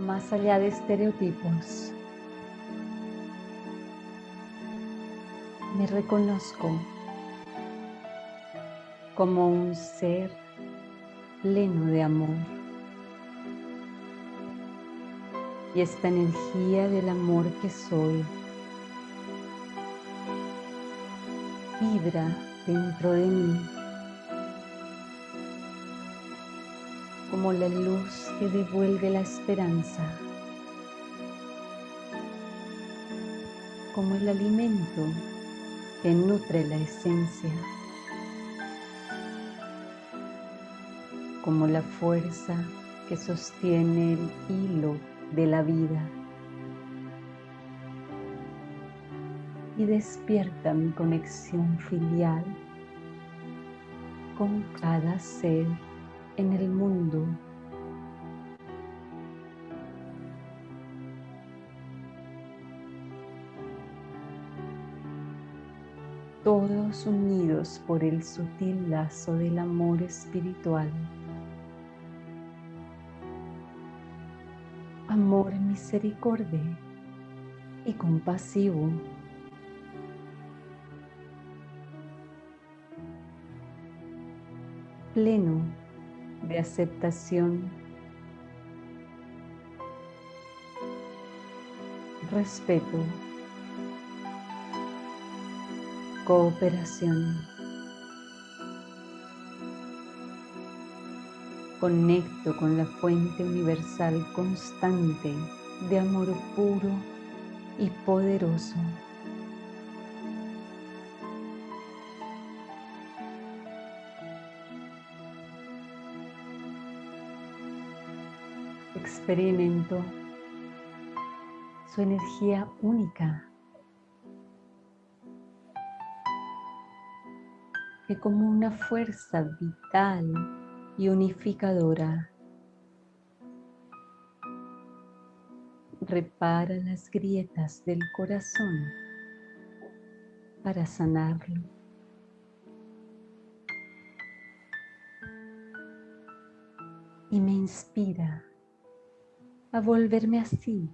más allá de estereotipos. Me reconozco como un ser pleno de amor. Y esta energía del amor que soy vibra dentro de mí como la luz que devuelve la esperanza, como el alimento que nutre la esencia, como la fuerza que sostiene el hilo de la vida. Y despierta mi conexión filial con cada ser en el mundo. Todos unidos por el sutil lazo del amor espiritual. Amor misericordia y compasivo. pleno de aceptación, respeto, cooperación. Conecto con la fuente universal constante de amor puro y poderoso. Experimento su energía única, que como una fuerza vital y unificadora repara las grietas del corazón para sanarlo. Y me inspira a volverme así,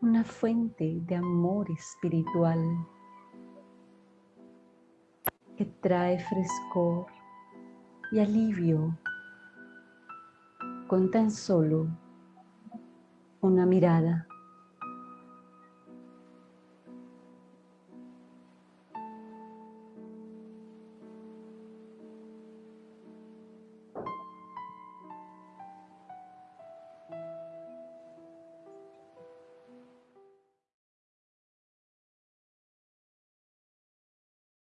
una fuente de amor espiritual que trae frescor y alivio con tan solo una mirada.